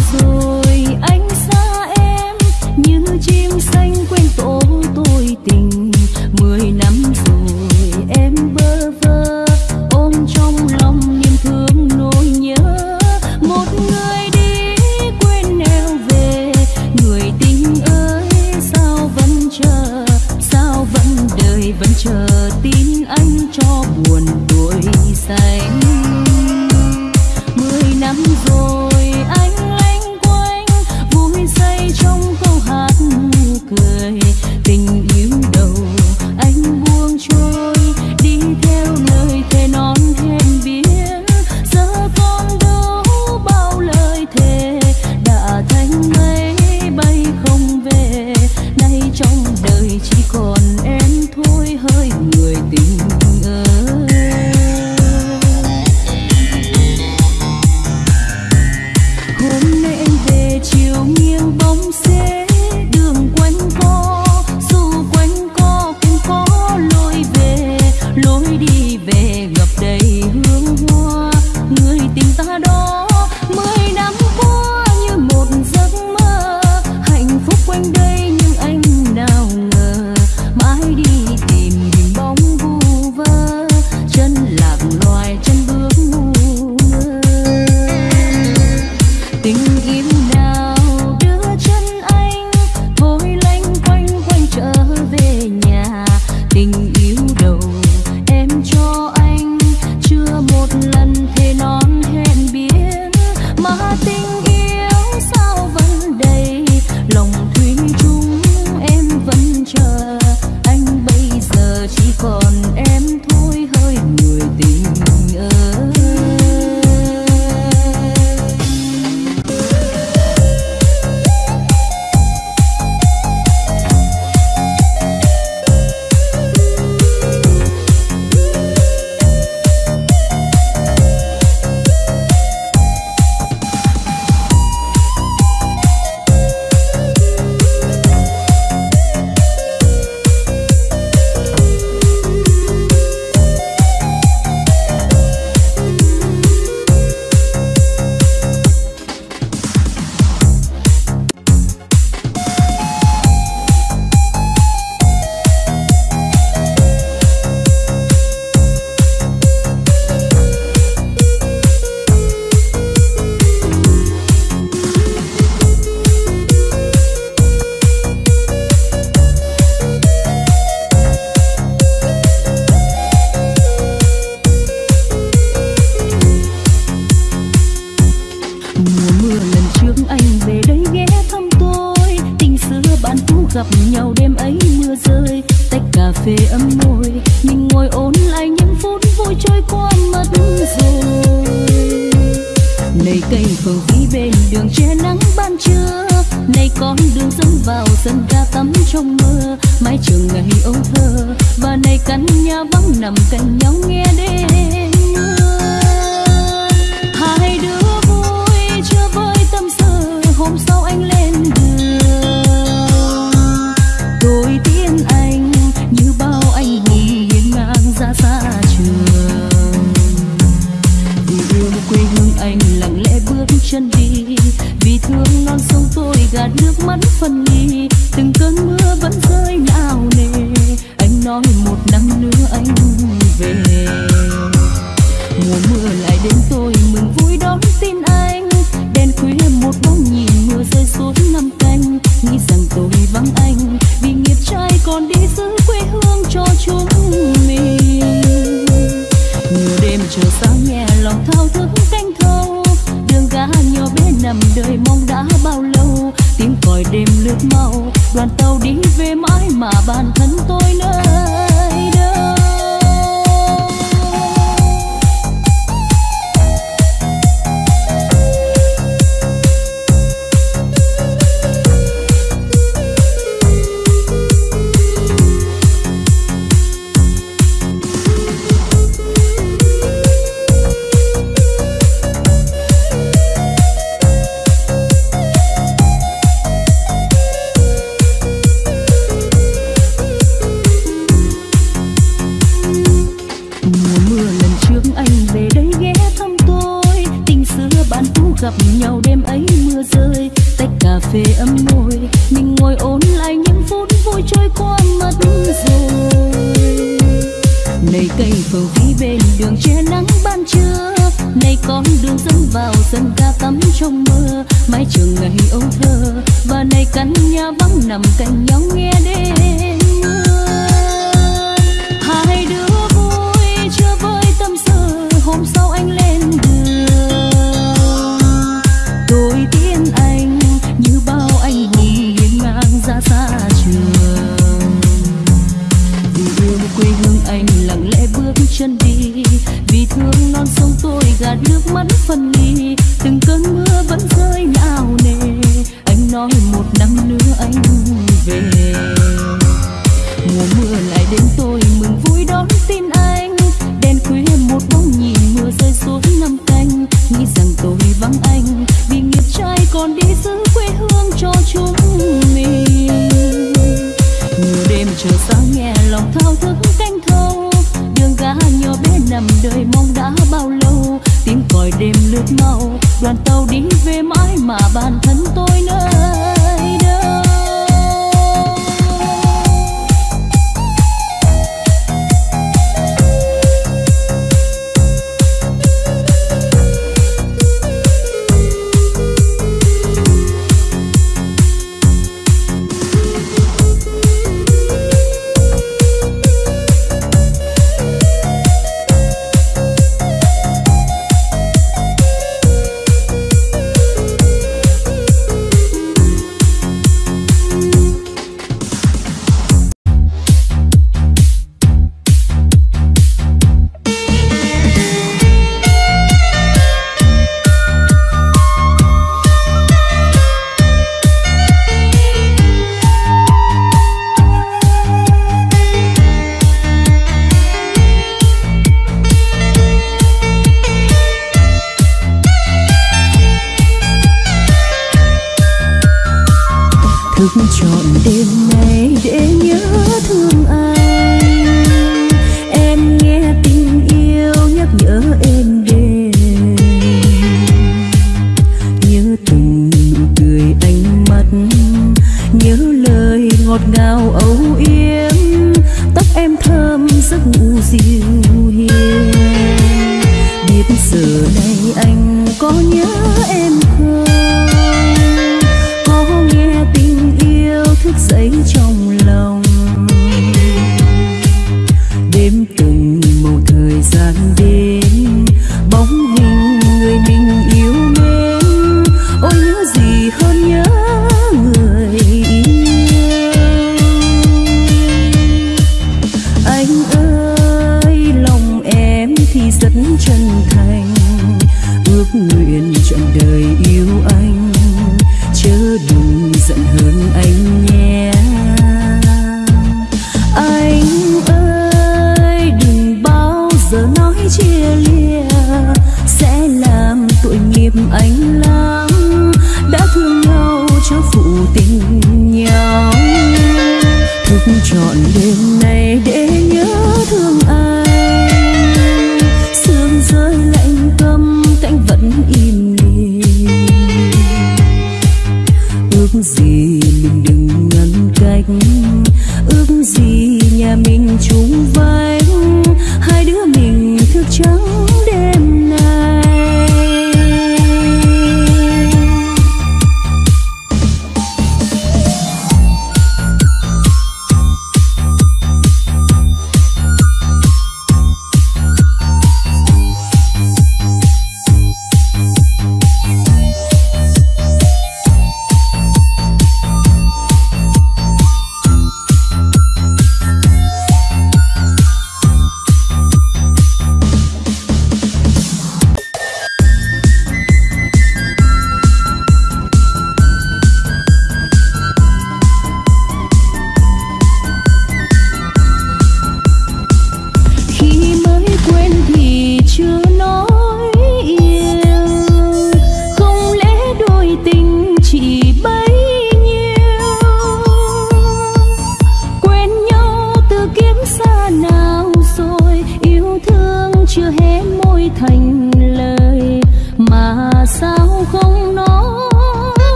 so trong tôi gạt nước mắt phân ly. Từng cơn mưa vẫn rơi nào nề. Anh nói một năm nữa anh về. Mùa mưa lại đến tôi mừng vui đón tin anh. Đèn khuya một bóng nhìn mưa rơi xuống năm canh. Nghĩ rằng tôi vắng anh, vì nghiệp trai còn đi giữ quê hương cho chúng mình. Nhiều đêm chờ sáng nhẹ lòng thao thức cá nhỏ bé nằm đời mong đã bao lâu. Tiếng còi đêm lướt mau, đoàn tàu đi về mãi mà bản thân tôi nơi đâu và này căn nhà vắng nằm cạnh nhau nghe đêm. nhớ lời ngọt ngào âu yếm, tóc em thơm giấc ngủ dịu hiền. Biết giờ này anh có nhớ em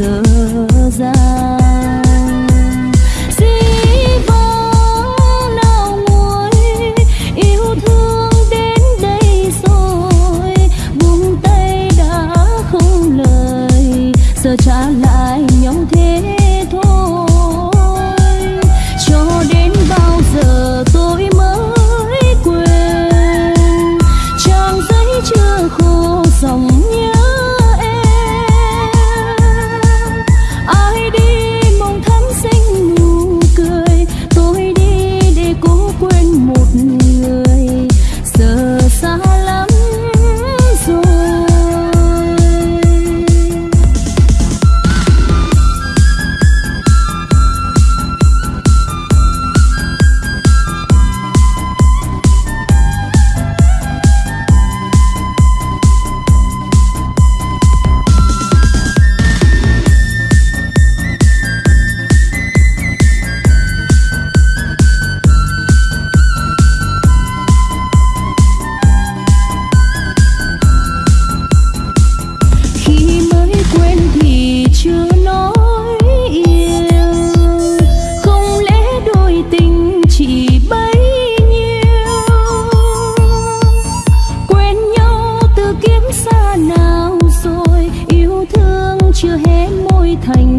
Jesus. Chưa hé môi thành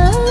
love.